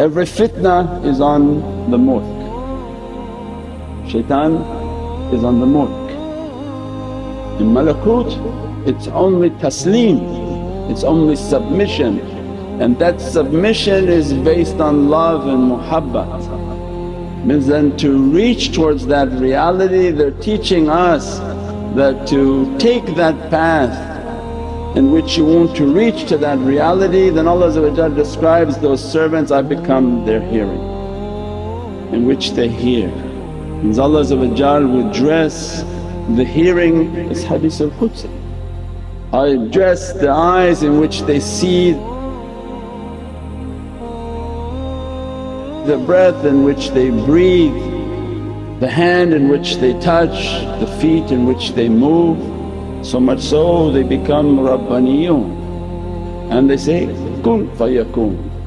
Every fitna is on the mulk, shaitan is on the mulk. In malakut it's only taslim, it's only submission and that submission is based on love and muhabbat. Means then to reach towards that reality they're teaching us that to take that path in which you want to reach to that reality then Allah describes those servants, I become their hearing in which they hear. Means Allah would dress the hearing as Hadith al-Qudsi, I dress the eyes in which they see the breath in which they breathe, the hand in which they touch, the feet in which they move so much so they become Rabbaniyun and they say, kun fayakun.